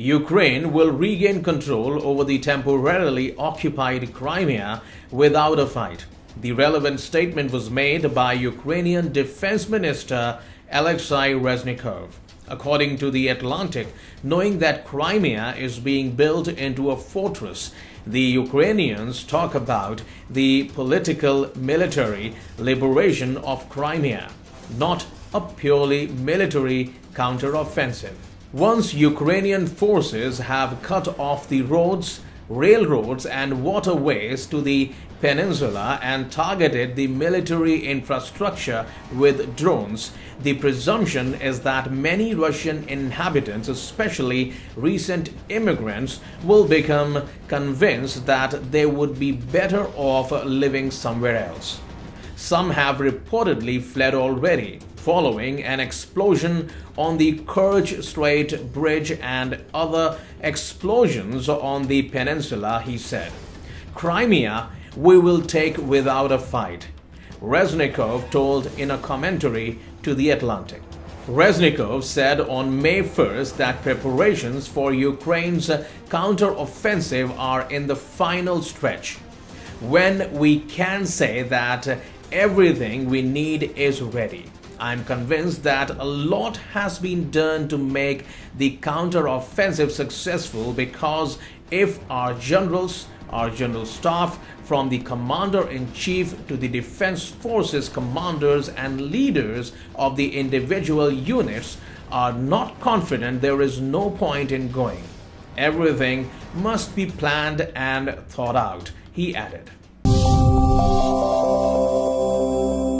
Ukraine will regain control over the temporarily occupied Crimea without a fight. The relevant statement was made by Ukrainian Defense Minister Alexei Reznikov. According to The Atlantic, knowing that Crimea is being built into a fortress, the Ukrainians talk about the political military liberation of Crimea, not a purely military counteroffensive. Once Ukrainian forces have cut off the roads, railroads, and waterways to the peninsula and targeted the military infrastructure with drones, the presumption is that many Russian inhabitants, especially recent immigrants, will become convinced that they would be better off living somewhere else. Some have reportedly fled already, following an explosion on the Kerch Strait Bridge and other explosions on the peninsula, he said. Crimea we will take without a fight, Reznikov told in a commentary to The Atlantic. Reznikov said on May 1st that preparations for Ukraine's counteroffensive are in the final stretch, when we can say that everything we need is ready. I'm convinced that a lot has been done to make the counter-offensive successful because if our generals, our general staff, from the commander-in-chief to the defense forces commanders and leaders of the individual units are not confident there is no point in going. Everything must be planned and thought out, he added.